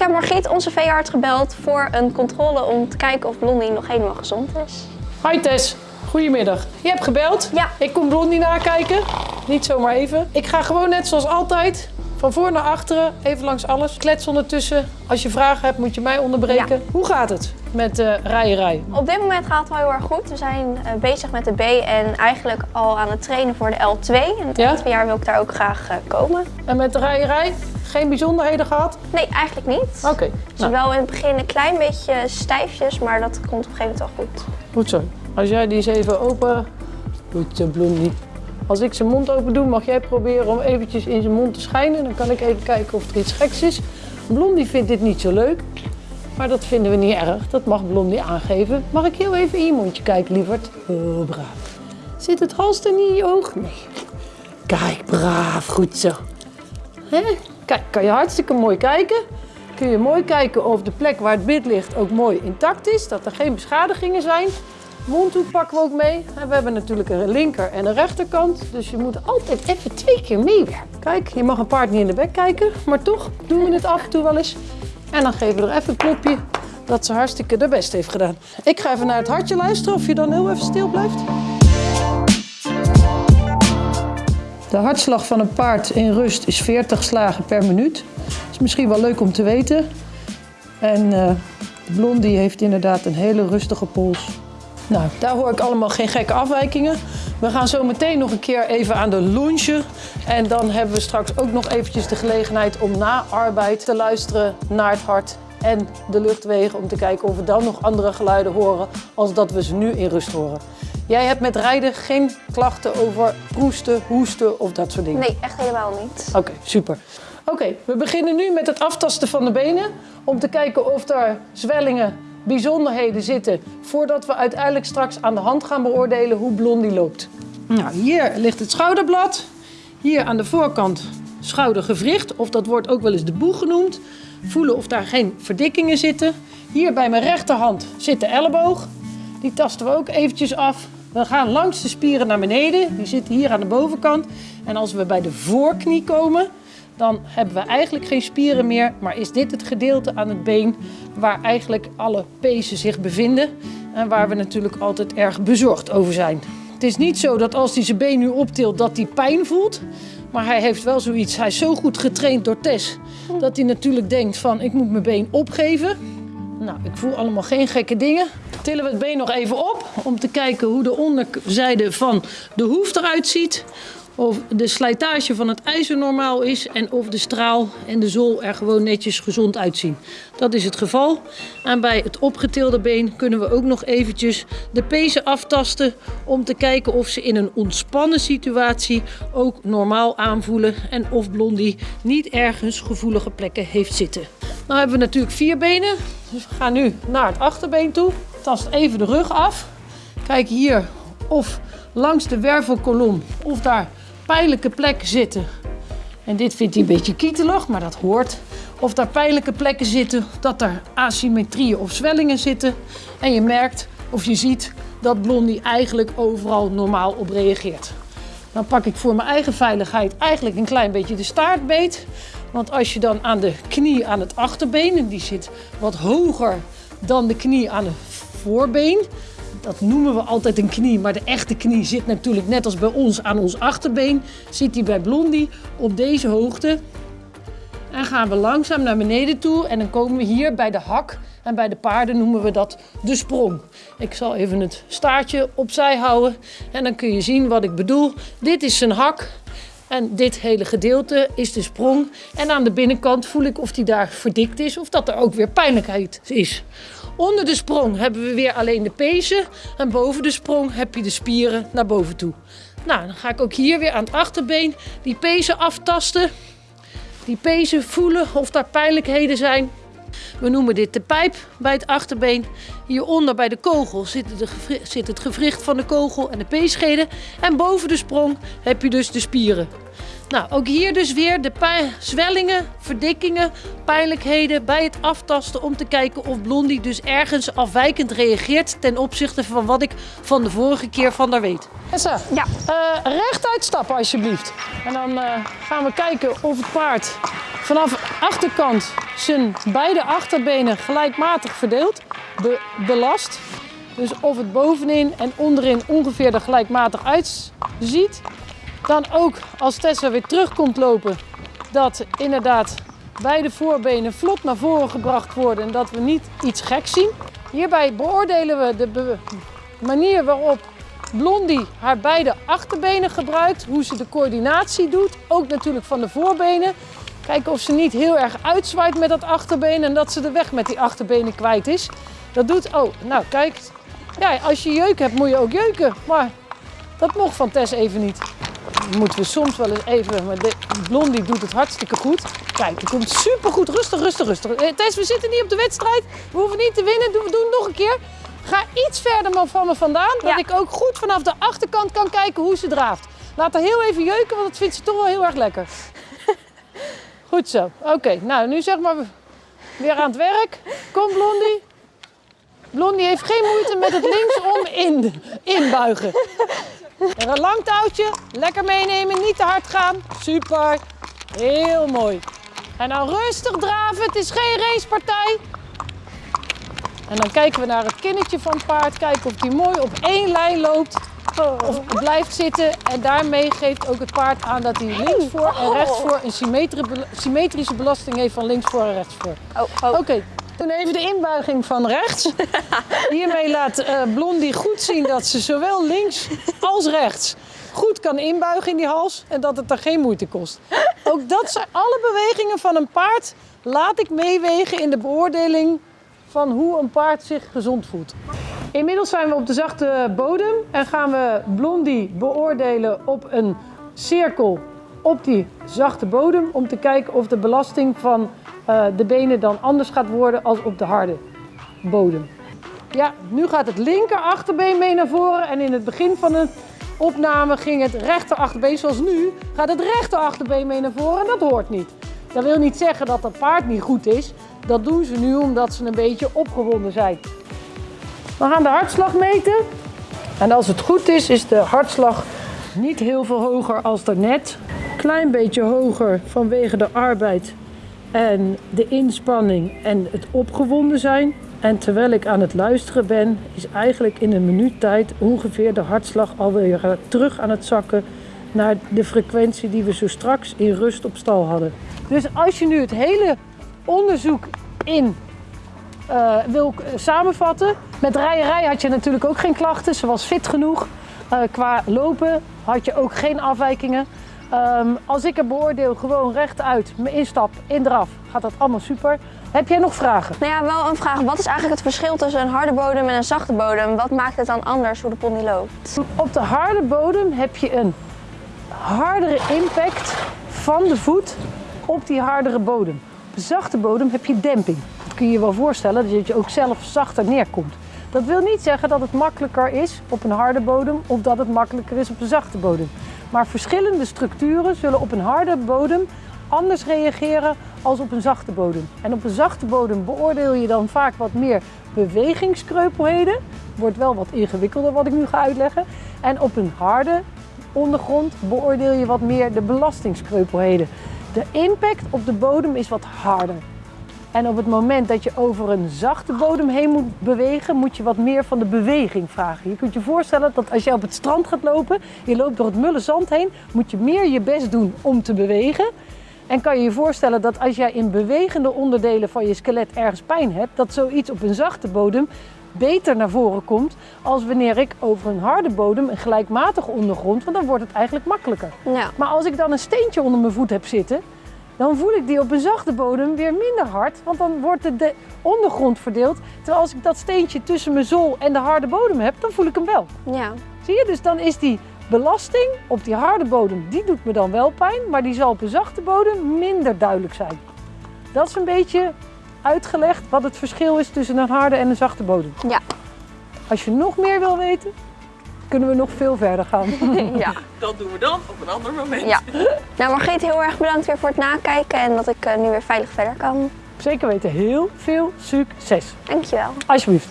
Ik heb Margriet, onze veearts, gebeld voor een controle om te kijken of Blondie nog helemaal gezond is. Hi Tess, goedemiddag. Je hebt gebeld. Ja. Ik kom Blondie nakijken. Niet zomaar even. Ik ga gewoon net zoals altijd. Van voor naar achteren, even langs alles. Klets ondertussen. Als je vragen hebt, moet je mij onderbreken. Ja. Hoe gaat het met de rijerij? Op dit moment gaat het wel heel erg goed. We zijn eh, bezig met de B en eigenlijk al aan het trainen voor de L2. En het Ja? jaar wil ik daar ook graag eh, komen. En met de rijerij? Geen bijzonderheden gehad? Nee, eigenlijk niet. Oké, is nou, wel in het begin een klein beetje stijfjes, maar dat komt op een gegeven moment wel goed. goed zo. Als jij die eens even open... Goed zo, Blondie. Als ik zijn mond open doe, mag jij proberen om eventjes in zijn mond te schijnen. Dan kan ik even kijken of er iets geks is. Blondie vindt dit niet zo leuk. Maar dat vinden we niet erg. Dat mag Blondie aangeven. Mag ik heel even in je mondje kijken, lieverd? Oh, braaf. Zit het halster niet in je oog? Nee. Kijk, braaf. Goed zo. Hè? Kijk, kan je hartstikke mooi kijken. Kun je mooi kijken of de plek waar het bit ligt ook mooi intact is. Dat er geen beschadigingen zijn. Mondhoek pakken we ook mee. En we hebben natuurlijk een linker en een rechterkant. Dus je moet altijd even twee keer meewerken. Kijk, je mag een paard niet in de bek kijken. Maar toch doen we het af en toe wel eens. En dan geven we er even een klopje dat ze hartstikke de best heeft gedaan. Ik ga even naar het hartje luisteren of je dan heel even stil blijft. De hartslag van een paard in rust is 40 slagen per minuut. Dat is misschien wel leuk om te weten. En eh Blondie heeft inderdaad een hele rustige pols. Nou, daar hoor ik allemaal geen gekke afwijkingen. We gaan zo meteen nog een keer even aan de lunchen. En dan hebben we straks ook nog eventjes de gelegenheid om na arbeid te luisteren naar het hart en de luchtwegen. Om te kijken of we dan nog andere geluiden horen als dat we ze nu in rust horen. Jij hebt met rijden geen klachten over proesten, hoesten of dat soort dingen? Nee, echt helemaal niet. Oké, super. Oké, we beginnen nu met het aftasten van de benen. Om te kijken of er zwellingen, bijzonderheden zitten. Voordat we uiteindelijk straks aan de hand gaan beoordelen hoe Blondie loopt. Nou, hier ligt het schouderblad. Hier aan de voorkant schoudergewricht. Of dat wordt ook wel eens de boeg genoemd. Voelen of daar geen verdikkingen zitten. Hier bij mijn rechterhand zit de elleboog. Die tasten we ook eventjes af. We gaan langs de spieren naar beneden. Die zitten hier aan de bovenkant. En als we bij de voorknie komen, dan hebben we eigenlijk geen spieren meer. Maar is dit het gedeelte aan het been waar eigenlijk alle pezen zich bevinden. En waar we natuurlijk altijd erg bezorgd over zijn. Het is niet zo dat als hij zijn been nu optilt dat hij pijn voelt. Maar hij heeft wel zoiets. Hij is zo goed getraind door Tess. Dat hij natuurlijk denkt van ik moet mijn been opgeven. Nou, ik voel allemaal geen gekke dingen. Tillen we het been nog even op om te kijken hoe de onderzijde van de hoef eruit ziet. Of de slijtage van het ijzer normaal is en of de straal en de zool er gewoon netjes gezond uitzien. Dat is het geval. En bij het opgetilde been kunnen we ook nog eventjes de pezen aftasten om te kijken of ze in een ontspannen situatie ook normaal aanvoelen en of Blondie niet ergens gevoelige plekken heeft zitten. Nou hebben we natuurlijk vier benen, dus we gaan nu naar het achterbeen toe. Tast even de rug af. Kijk hier of langs de wervelkolom of daar pijnlijke plekken zitten. En dit vindt hij een beetje kietelig, maar dat hoort. Of daar pijnlijke plekken zitten, dat er asymmetrieën of zwellingen zitten. En je merkt of je ziet dat Blondie eigenlijk overal normaal op reageert. Dan pak ik voor mijn eigen veiligheid eigenlijk een klein beetje de staart beet. Want als je dan aan de knie aan het achterbeen, en die zit wat hoger dan de knie aan het voorbeen. Dat noemen we altijd een knie, maar de echte knie zit natuurlijk net als bij ons aan ons achterbeen. Zit die bij Blondie op deze hoogte. En gaan we langzaam naar beneden toe en dan komen we hier bij de hak. En bij de paarden noemen we dat de sprong. Ik zal even het staartje opzij houden en dan kun je zien wat ik bedoel. Dit is zijn hak en dit hele gedeelte is de sprong. En aan de binnenkant voel ik of die daar verdikt is of dat er ook weer pijnlijkheid is. Onder de sprong hebben we weer alleen de pezen. En boven de sprong heb je de spieren naar boven toe. Nou, dan ga ik ook hier weer aan het achterbeen die pezen aftasten. Die pezen voelen of daar pijnlijkheden zijn. We noemen dit de pijp bij het achterbeen. Hieronder bij de kogel zit, zit het gewricht van de kogel en de peescheden. En boven de sprong heb je dus de spieren. Nou, ook hier dus weer de zwellingen, verdikkingen, pijnlijkheden bij het aftasten om te kijken of Blondie dus ergens afwijkend reageert ten opzichte van wat ik van de vorige keer van haar weet. Tessa, Ja. eh, rechtuit stappen alsjeblieft. En dan eh, gaan we kijken of het paard vanaf achterkant zijn beide achterbenen gelijkmatig verdeeld, be- belast. Dus of het bovenin en onderin ongeveer er gelijkmatig uitziet. Dan ook als Tessa weer terug komt lopen, dat inderdaad beide voorbenen vlot naar voren gebracht worden en dat we niet iets geks zien. Hierbij beoordelen we de manier waarop Blondie haar beide achterbenen gebruikt, hoe ze de coördinatie doet, ook natuurlijk van de voorbenen. Kijken of ze niet heel erg uitzwaait met dat achterbeen en dat ze de weg met die achterbenen kwijt is. Dat doet, oh, nou kijk, ja, als je jeuk hebt moet je ook jeuken, maar dat mocht van Tess even niet. Moeten we soms wel eens even, maar de Blondie doet het hartstikke goed. Kijk, die komt supergoed, rustig, rustig, rustig. Eh, Tess, we zitten niet op de wedstrijd, we hoeven niet te winnen, Doe- we doen het nog een keer. Ga iets verder maar van me vandaan, dat ik ook goed vanaf de achterkant kan kijken hoe ze draaft. Laat haar heel even jeuken, want dat vindt ze toch wel heel erg lekker. Goed zo. Oké, nou nu zeg maar weer aan het werk. Kom Blondie. Blondie heeft geen moeite met het linksom in, inbuigen. En een lang touwtje, lekker meenemen, niet te hard gaan. Super, heel mooi. En dan rustig draven, het is geen racepartij. En dan kijken we naar het kinnetje van het paard, kijken of die mooi op één lijn loopt. Of blijft zitten en daarmee geeft ook het paard aan dat hij linksvoor en rechtsvoor een symmetri- symmetrische belasting heeft van linksvoor en rechtsvoor. Oh, oh. Oké, toen even de inbuiging van rechts. Hiermee laat eh, Blondie goed zien dat ze zowel links als rechts goed kan inbuigen in die hals en dat het er geen moeite kost. Ook dat zijn alle bewegingen van een paard laat ik meewegen in de beoordeling van hoe een paard zich gezond voelt. Inmiddels zijn we op de zachte bodem en gaan we Blondie beoordelen op een cirkel op die zachte bodem om te kijken of de belasting van eh, de benen dan anders gaat worden als op de harde bodem. Ja, nu gaat het linker achterbeen mee naar voren en in het begin van de opname ging het rechter achterbeen, zoals nu, gaat het rechter achterbeen mee naar voren en dat hoort niet. Dat wil niet zeggen dat het paard niet goed is. Dat doen ze nu omdat ze een beetje opgewonden zijn. We gaan de hartslag meten. En als het goed is, is de hartslag niet heel veel hoger als daarnet. Klein beetje hoger vanwege de arbeid en de inspanning en het opgewonden zijn. En terwijl ik aan het luisteren ben, is eigenlijk in een minuut tijd ongeveer de hartslag alweer eh, terug aan het zakken naar de frequentie die we zo straks in rust op stal hadden. Dus als je nu het hele onderzoek in eh, wil eh, samenvatten. Met rijerij had je natuurlijk ook geen klachten. Ze was fit genoeg. Qua lopen had je ook geen afwijkingen. Ehm, als ik het beoordeel, gewoon rechtuit, mijn instap, in draf, gaat dat allemaal super. Heb jij nog vragen? Nou ja, wel een vraag. Wat is eigenlijk het verschil tussen een harde bodem en een zachte bodem? Wat maakt het dan anders hoe de pony loopt? Op de harde bodem heb je een hardere impact van de voet op die hardere bodem. Op de zachte bodem heb je demping. Dat kun je je wel voorstellen, dat je ook zelf zachter neerkomt. Dat wil niet zeggen dat het makkelijker is op een harde bodem of dat het makkelijker is op een zachte bodem. Maar verschillende structuren zullen op een harde bodem anders reageren als op een zachte bodem. En op een zachte bodem beoordeel je dan vaak wat meer bewegingskreupelheden. Wordt wel wat ingewikkelder wat ik nu ga uitleggen. En op een harde ondergrond beoordeel je wat meer de belastingskreupelheden. De impact op de bodem is wat harder. En op het moment dat je over een zachte bodem heen moet bewegen, moet je wat meer van de beweging vragen. Je kunt je voorstellen dat als je op het strand gaat lopen, je loopt door het mulle zand heen, moet je meer je best doen om te bewegen. En kan je je voorstellen dat als jij in bewegende onderdelen van je skelet ergens pijn hebt, dat zoiets op een zachte bodem beter naar voren komt als wanneer ik over een harde bodem, een gelijkmatige ondergrond, want dan wordt het eigenlijk makkelijker. Ja. Maar als ik dan een steentje onder mijn voet heb zitten, dan voel ik die op een zachte bodem weer minder hard, want dan wordt de, de ondergrond verdeeld. Terwijl als ik dat steentje tussen mijn zool en de harde bodem heb, dan voel ik hem wel. Ja. Zie je? Dus dan is die belasting op die harde bodem, die doet me dan wel pijn, maar die zal op een zachte bodem minder duidelijk zijn. Dat is een beetje uitgelegd wat het verschil is tussen een harde en een zachte bodem. Ja. Als je nog meer wil weten, kunnen we nog veel verder gaan. ja. Dat doen we dan op een ander moment. Ja. Nou Margriet, heel erg bedankt weer voor het nakijken en dat ik eh, nu weer veilig verder kan. Zeker weten, heel veel succes. Dankjewel. Alsjeblieft.